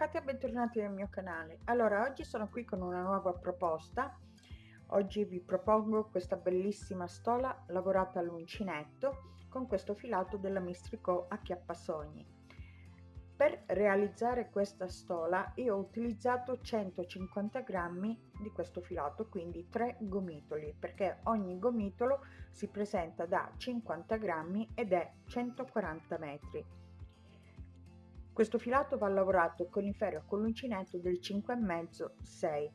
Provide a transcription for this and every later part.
Katia, bentornati nel mio canale. Allora, oggi sono qui con una nuova proposta. Oggi vi propongo questa bellissima stola lavorata all'uncinetto con questo filato della Mistrico Acchiappasogni. Per realizzare questa stola io ho utilizzato 150 grammi di questo filato, quindi 3 gomitoli, perché ogni gomitolo si presenta da 50 grammi ed è 140 metri questo filato va lavorato con il ferro con l'uncinetto del 5,5 6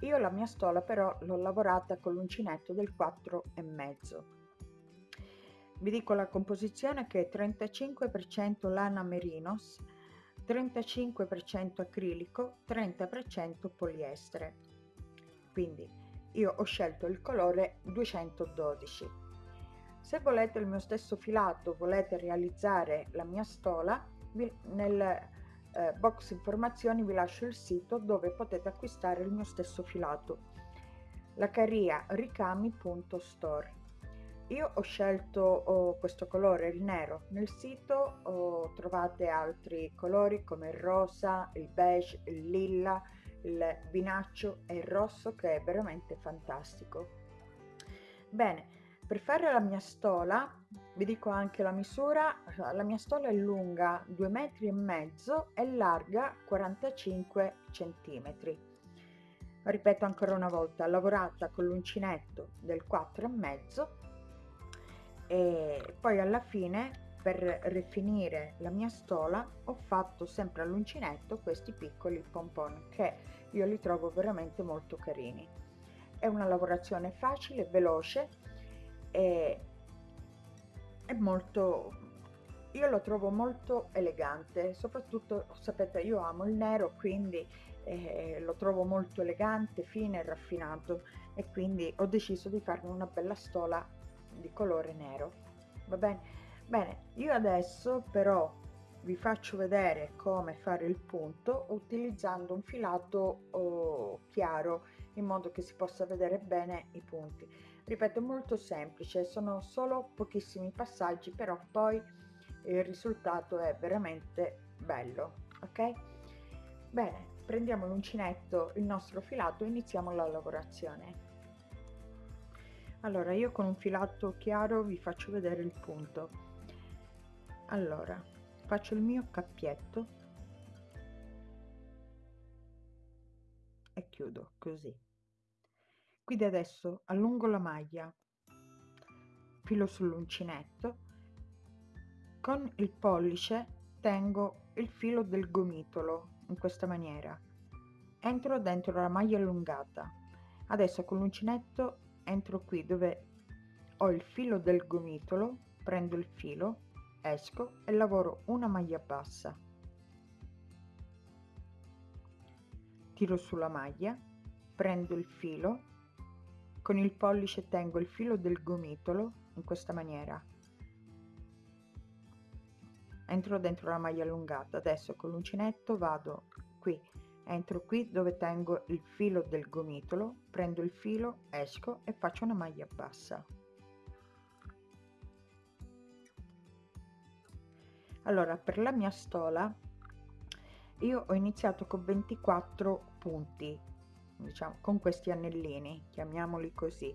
io la mia stola però l'ho lavorata con l'uncinetto del 4,5 vi dico la composizione che è 35% lana merinos 35% acrilico 30% poliestere. Quindi io ho scelto il colore 212 se volete il mio stesso filato volete realizzare la mia stola nel eh, box informazioni vi lascio il sito dove potete acquistare il mio stesso filato la carria ricami.store io ho scelto oh, questo colore il nero. Nel sito oh, trovate altri colori come il rosa il beige il lilla il vinaccio e il rosso che è veramente fantastico. Bene per fare la mia stola vi dico anche la misura la mia stola è lunga 2 metri e mezzo e larga 45 centimetri. Ripeto ancora una volta lavorata con l'uncinetto del 4 e mezzo e poi alla fine per rifinire la mia stola ho fatto sempre all'uncinetto questi piccoli pompon che io li trovo veramente molto carini. È una lavorazione facile veloce è, è molto io lo trovo molto elegante soprattutto sapete io amo il nero quindi eh, lo trovo molto elegante fine raffinato. E quindi ho deciso di farmi una bella stola di colore nero. Va bene? Bene io adesso però vi faccio vedere come fare il punto utilizzando un filato oh, chiaro in modo che si possa vedere bene i punti ripeto molto semplice sono solo pochissimi passaggi però poi il risultato è veramente bello ok? Bene prendiamo l'uncinetto il nostro filato e iniziamo la lavorazione. Allora io con un filato chiaro vi faccio vedere il punto. Allora faccio il mio cappietto e chiudo così quindi adesso allungo la maglia filo sull'uncinetto con il pollice tengo il filo del gomitolo in questa maniera. Entro dentro la maglia allungata. Adesso con l'uncinetto entro qui dove ho il filo del gomitolo prendo il filo esco e lavoro una maglia bassa. Tiro sulla maglia prendo il filo con il pollice tengo il filo del gomitolo in questa maniera. Entro dentro la maglia allungata. Adesso con l'uncinetto vado qui. Entro qui dove tengo il filo del gomitolo prendo il filo esco e faccio una maglia bassa. Allora per la mia stola io ho iniziato con 24 punti diciamo con questi anellini chiamiamoli così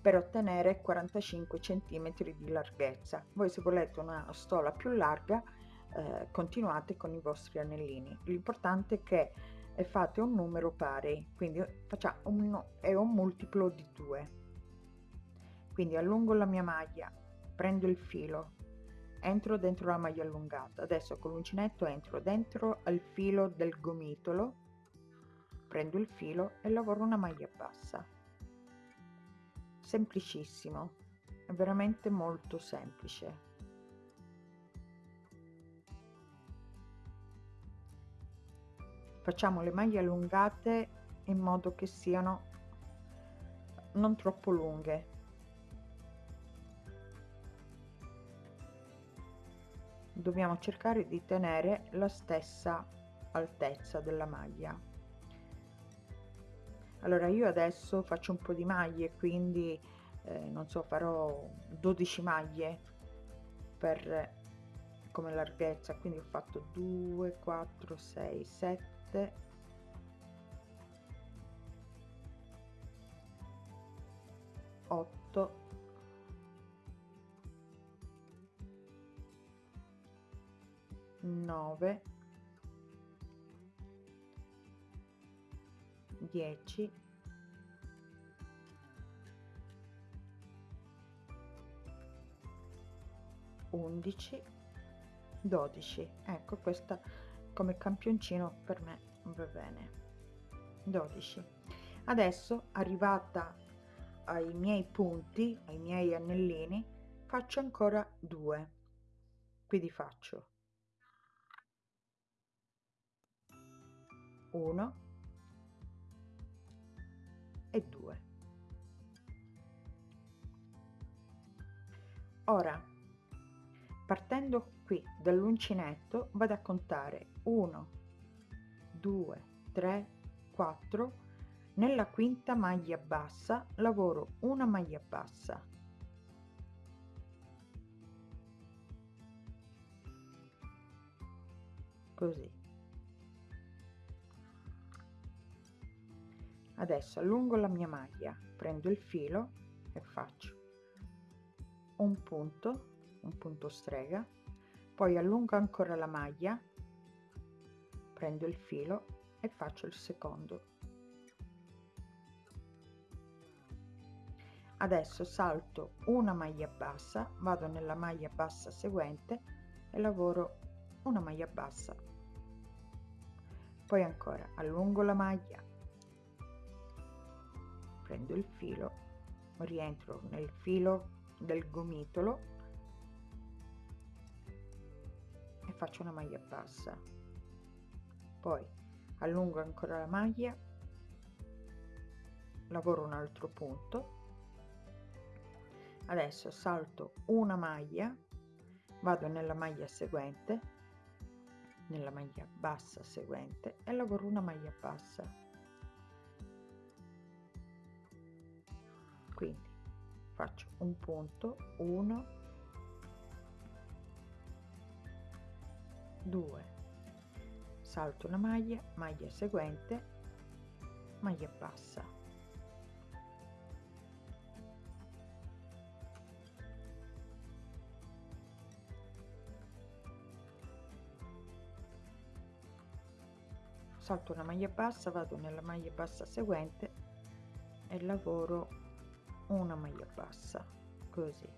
per ottenere 45 centimetri di larghezza. Voi se volete una stola più larga eh, continuate con i vostri anellini. L'importante è che fate un numero pari quindi facciamo un, è un multiplo di 2 quindi allungo la mia maglia prendo il filo entro dentro la maglia allungata. Adesso con l'uncinetto entro dentro al filo del gomitolo prendo il filo e lavoro una maglia bassa. Semplicissimo è veramente molto semplice. Facciamo le maglie allungate in modo che siano non troppo lunghe. Dobbiamo cercare di tenere la stessa altezza della maglia allora io adesso faccio un po di maglie quindi eh, non so farò 12 maglie per come larghezza. Quindi ho fatto 2 4 6 7 8 9 10 11 12 ecco questa come campioncino per me va bene. 12 adesso arrivata ai miei punti ai miei anellini faccio ancora due. Quindi faccio 1 ora partendo qui dall'uncinetto vado a contare 1 2 3 4 nella quinta maglia bassa lavoro una maglia bassa. Così. Adesso allungo la mia maglia prendo il filo e faccio un punto un punto strega poi allungo ancora la maglia prendo il filo e faccio il secondo. Adesso salto una maglia bassa vado nella maglia bassa seguente e lavoro una maglia bassa. Poi ancora allungo la maglia prendo il filo rientro nel filo del gomitolo e faccio una maglia bassa. Poi allungo ancora la maglia lavoro un altro punto. Adesso salto una maglia vado nella maglia seguente nella maglia bassa seguente e lavoro una maglia bassa faccio un punto. 1 2 salto una maglia. Maglia seguente. Maglia bassa. Salto una maglia bassa vado nella maglia bassa seguente e lavoro una maglia bassa così.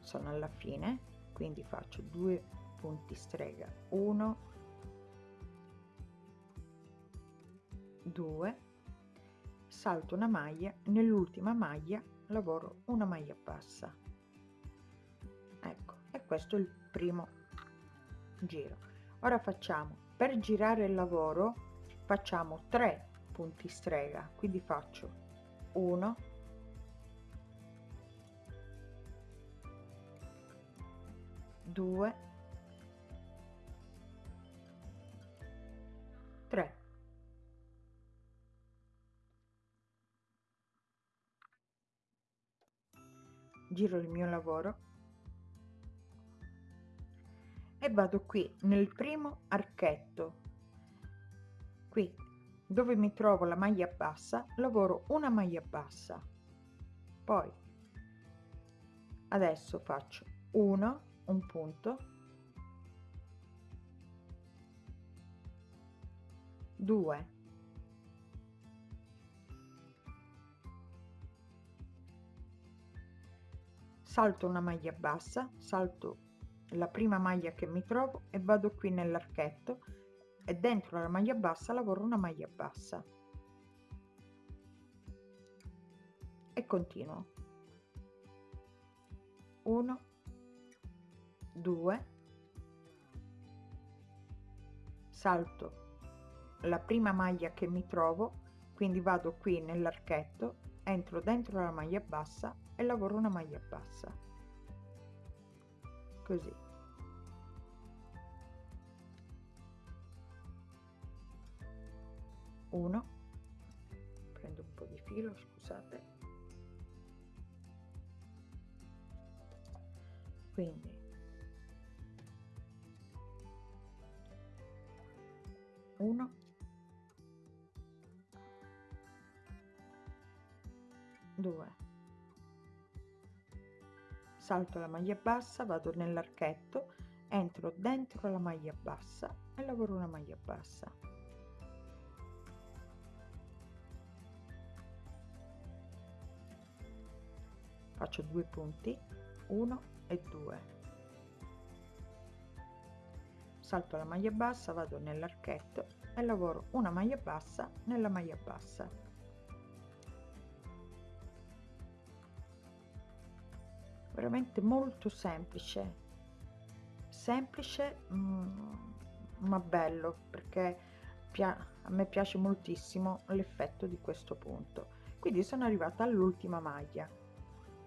Sono alla fine quindi faccio due punti strega. 1 2 salto una maglia nell'ultima maglia lavoro una maglia bassa. Ecco e questo è il primo giro. Ora facciamo per girare il lavoro facciamo 3 punti strega quindi faccio 1 2 3 giro il mio lavoro. E vado qui nel primo archetto. Qui dove mi trovo la maglia bassa lavoro una maglia bassa. Poi adesso faccio 1 un punto. 2 salto una maglia bassa salto la prima maglia che mi trovo e vado qui nell'archetto e dentro la maglia bassa lavoro una maglia bassa. E continuo. 1 2 salto la prima maglia che mi trovo quindi vado qui nell'archetto entro dentro la maglia bassa e lavoro una maglia bassa. Così 1 prendo un po' di filo scusate. Quindi. Uno. Due. Salto la maglia bassa vado nell'archetto entro dentro la maglia bassa e lavoro una maglia bassa. Faccio due punti 1 e 2 salto la maglia bassa vado nell'archetto e lavoro una maglia bassa nella maglia bassa. Veramente molto semplice. Semplice mm, ma bello perché a me piace moltissimo l'effetto di questo punto. Quindi sono arrivata all'ultima maglia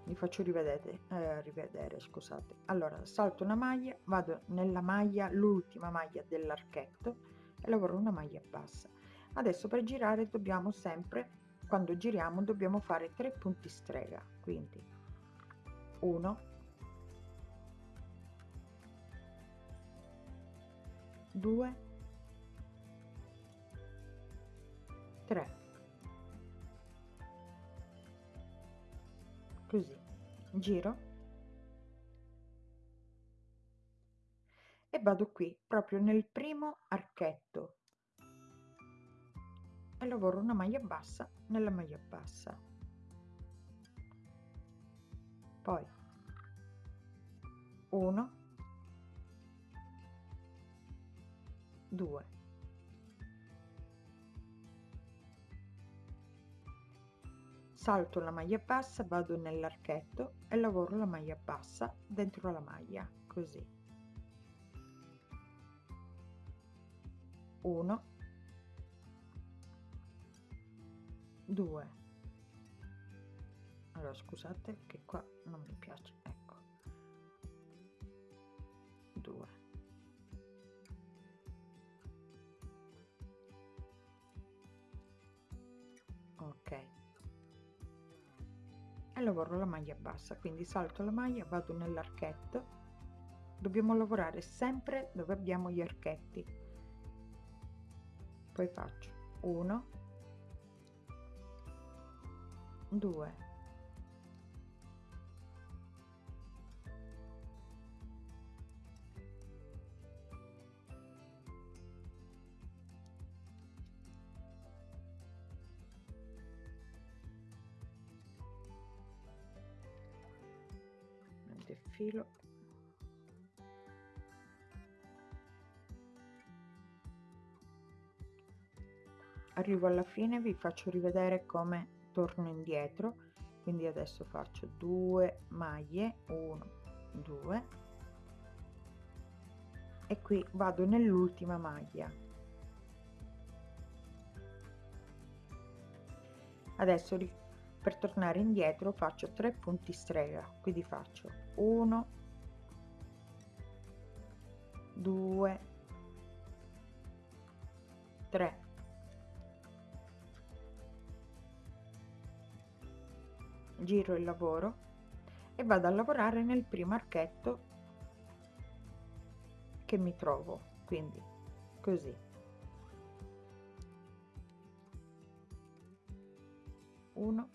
vi faccio rivedere, eh, rivedere scusate. Allora salto una maglia vado nella maglia l'ultima maglia dell'archetto e lavoro una maglia bassa. Adesso per girare dobbiamo sempre quando giriamo dobbiamo fare tre punti strega quindi 1 2 3 così. Giro. E vado qui proprio nel primo archetto. E lavoro una maglia bassa nella maglia bassa. Poi 1 2 salto la maglia bassa vado nell'archetto e lavoro la maglia bassa dentro la maglia così. 1 2 allora scusate che qua non mi piace lavoro la maglia bassa quindi salto la maglia vado nell'archetto. Dobbiamo lavorare sempre dove abbiamo gli archetti. Poi faccio 1 2 filo arrivo alla fine vi faccio rivedere come torno indietro. Quindi adesso faccio due maglie 1 2 e qui vado nell'ultima maglia. Adesso per tornare indietro faccio 3 punti strega quindi faccio 1 2 3 giro il lavoro e vado a lavorare nel primo archetto che mi trovo quindi così. 1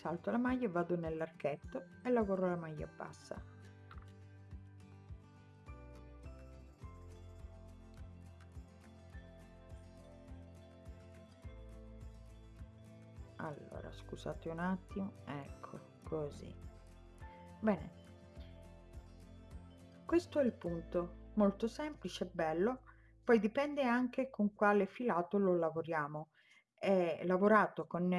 salto la maglia e vado nell'archetto e lavoro la maglia bassa. Allora scusate un attimo ecco così. Bene. Questo è il punto molto semplice bello. Poi dipende anche con quale filato lo lavoriamo. È lavorato con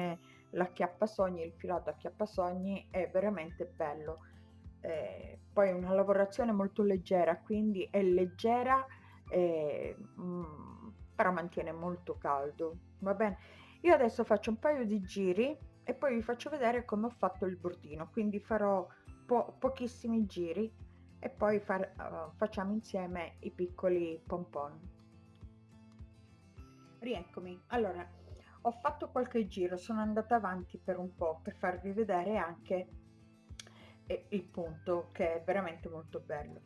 l'acchiappasogni, il filato acchiappasogni è veramente bello. Eh, poi è una lavorazione molto leggera, quindi è leggera, eh, mm, però mantiene molto caldo. Va bene? Io adesso faccio un paio di giri e poi vi faccio vedere come ho fatto il bordino, quindi farò po pochissimi giri e poi far, uh, facciamo insieme i piccoli pompon. Rieccomi. Allora, ho fatto qualche giro sono andata avanti per un po' per farvi vedere anche e il punto che è veramente molto bello.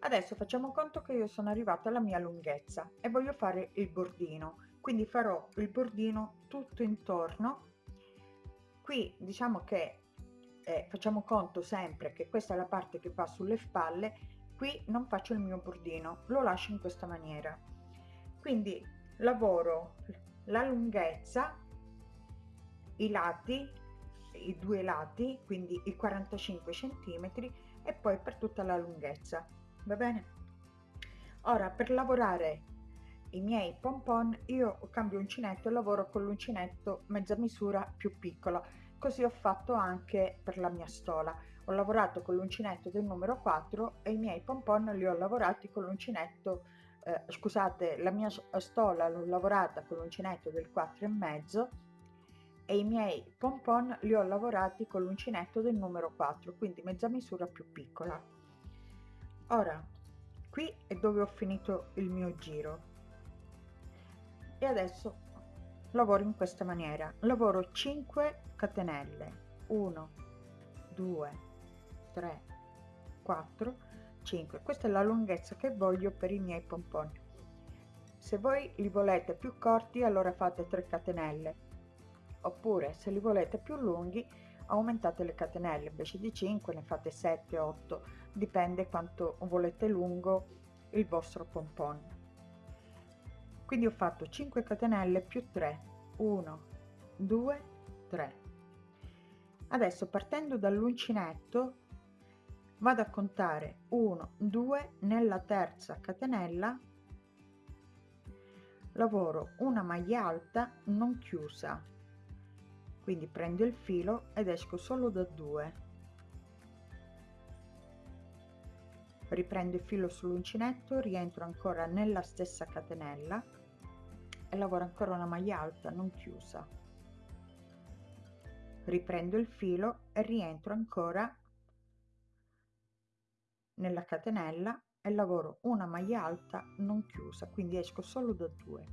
Adesso facciamo conto che io sono arrivata alla mia lunghezza e voglio fare il bordino. Quindi farò il bordino tutto intorno. Qui diciamo che eh, facciamo conto sempre che questa è la parte che va sulle spalle. Qui non faccio il mio bordino lo lascio in questa maniera. Quindi lavoro la lunghezza i lati i due lati quindi i 45 centimetri e poi per tutta la lunghezza va bene? Ora per lavorare i miei pompon io cambio uncinetto e lavoro con l'uncinetto mezza misura più piccola così ho fatto anche per la mia stola. Ho lavorato con l'uncinetto del numero 4 e i miei pompon li ho lavorati con l'uncinetto eh, scusate la mia stola l'ho lavorata con l'uncinetto del 4 e mezzo e i miei pompon li ho lavorati con l'uncinetto del numero 4 quindi mezza misura più piccola. Ora qui è dove ho finito il mio giro. E adesso lavoro in questa maniera. Lavoro 5 catenelle. 1 2 3 4 5 questa è la lunghezza che voglio per i miei pompon se voi li volete più corti allora fate 3 catenelle. Oppure se li volete più lunghi aumentate le catenelle. Invece di 5 ne fate 7 8 dipende quanto volete lungo il vostro pompon. Quindi ho fatto 5 catenelle più 3 1 2 3 adesso partendo dall'uncinetto vado a contare 1 2 nella terza catenella lavoro una maglia alta non chiusa. Quindi prendo il filo ed esco solo da 2 riprendo il filo sull'uncinetto rientro ancora nella stessa catenella e lavoro ancora una maglia alta non chiusa. Riprendo il filo e rientro ancora nella catenella e lavoro una maglia alta non chiusa quindi esco solo da due.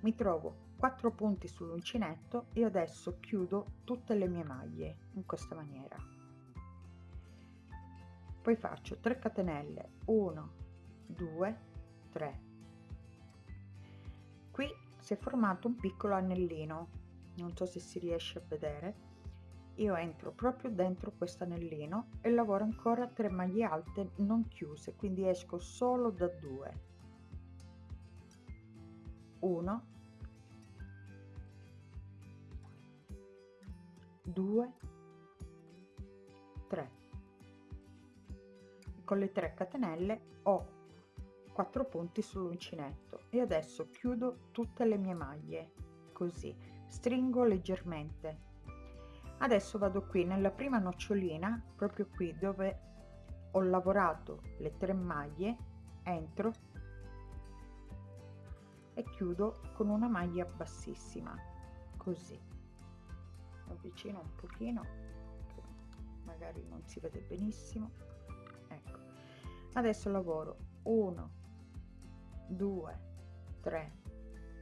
Mi trovo 4 punti sull'uncinetto e adesso chiudo tutte le mie maglie in questa maniera. Poi faccio 3 catenelle 1 2 3 qui si è formato un piccolo anellino non so se si riesce a vedere io entro proprio dentro questo anellino e lavoro ancora 3 maglie alte non chiuse quindi esco solo da 2 1 2 3 con le 3 catenelle ho 4 punti sull'uncinetto e adesso chiudo tutte le mie maglie così. Stringo leggermente adesso vado qui nella prima nocciolina proprio qui dove ho lavorato le tre maglie entro e chiudo con una maglia bassissima così. Avvicino un pochino magari non si vede benissimo. Adesso lavoro. 1 2 3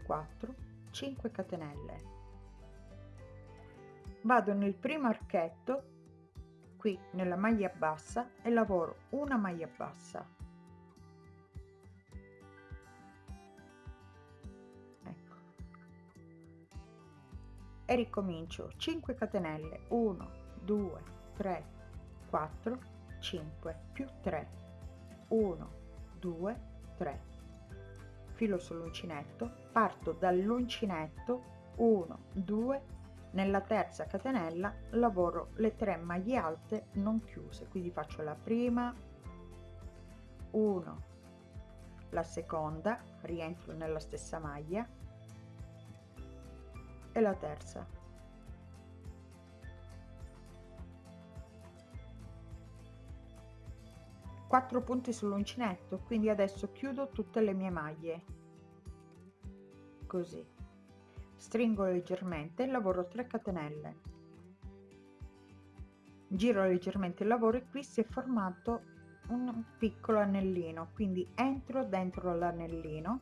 4 5 catenelle vado nel primo archetto qui nella maglia bassa e lavoro una maglia bassa. Ecco. E ricomincio. 5 catenelle. 1 2 3 4 5 più 3 1 2 3 filo sull'uncinetto. Parto dall'uncinetto. 1 2 nella terza catenella lavoro le tre maglie alte non chiuse quindi faccio la prima 1 la seconda rientro nella stessa maglia e la terza. 4 punti sull'uncinetto quindi adesso chiudo tutte le mie maglie. Così stringo leggermente lavoro 3 catenelle. Giro leggermente il lavoro e qui si è formato un piccolo anellino quindi entro dentro l'anellino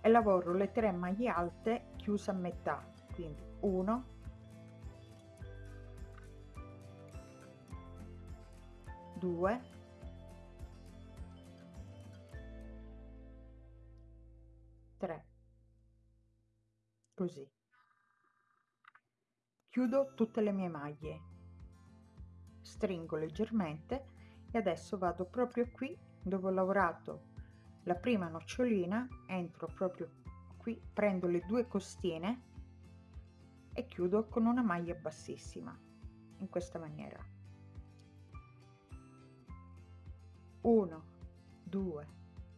e lavoro le tre maglie alte chiuse a metà quindi 1 2 3 così. Chiudo tutte le mie maglie. Stringo leggermente e adesso vado proprio qui dove ho lavorato la prima nocciolina entro proprio qui prendo le due costine e chiudo con una maglia bassissima in questa maniera. 1 2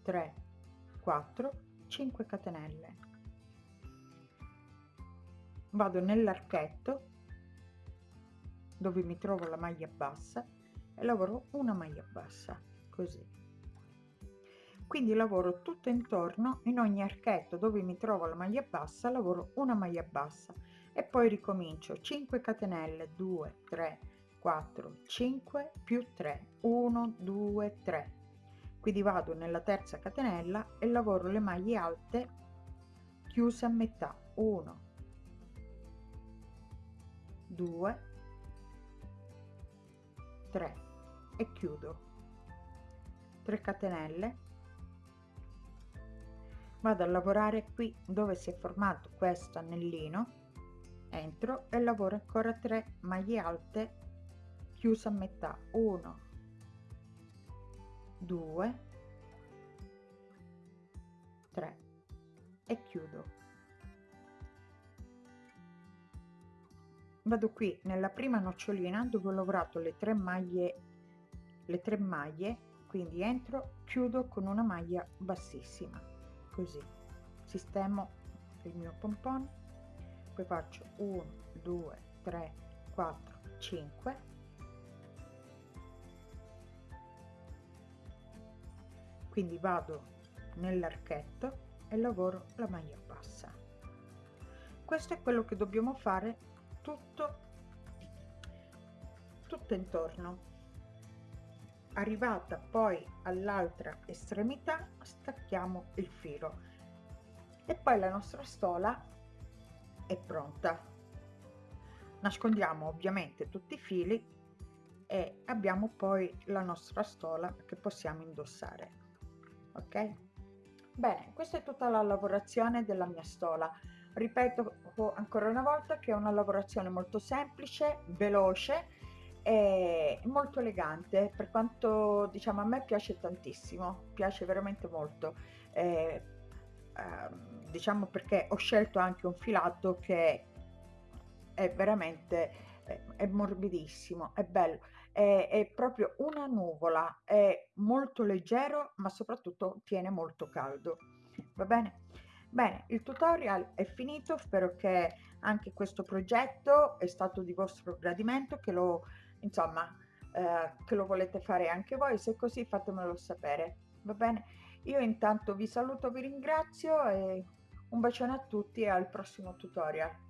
3 4 5 catenelle vado nell'archetto dove mi trovo la maglia bassa e lavoro una maglia bassa così. Quindi lavoro tutto intorno in ogni archetto dove mi trovo la maglia bassa lavoro una maglia bassa. E poi ricomincio 5 catenelle 2 3 4 5 più 3 1 2 3 quindi vado nella terza catenella e lavoro le maglie alte chiuse a metà 1 2 3 e chiudo. 3 catenelle. Vado a lavorare qui dove si è formato questo anellino. Entro e lavoro ancora 3 maglie alte chiusa a metà. 1 2 3 e chiudo vado qui nella prima nocciolina dove ho lavorato le tre maglie le tre maglie quindi entro chiudo con una maglia bassissima così. Sistemo il mio pompon poi faccio 1 2 3 4 5 quindi vado nell'archetto e lavoro la maglia bassa. Questo è quello che dobbiamo fare tutto tutto intorno. Arrivata poi all'altra estremità stacchiamo il filo. E poi la nostra stola è pronta. Nascondiamo ovviamente tutti i fili e abbiamo poi la nostra stola che possiamo indossare. Ok? Bene questa è tutta la lavorazione della mia stola ripeto ancora una volta che è una lavorazione molto semplice veloce e molto elegante per quanto diciamo a me piace tantissimo piace veramente molto eh, eh, diciamo perché ho scelto anche un filato che è veramente è morbidissimo, è bello, è, è, proprio una nuvola, è molto leggero ma soprattutto tiene molto caldo. Va bene? Bene, il tutorial è finito, spero che anche questo progetto è stato di vostro gradimento, che lo, insomma, eh, che lo volete fare anche voi, se è così fatemelo sapere, va bene? Io intanto vi saluto, vi ringrazio e un bacione a tutti e al prossimo tutorial.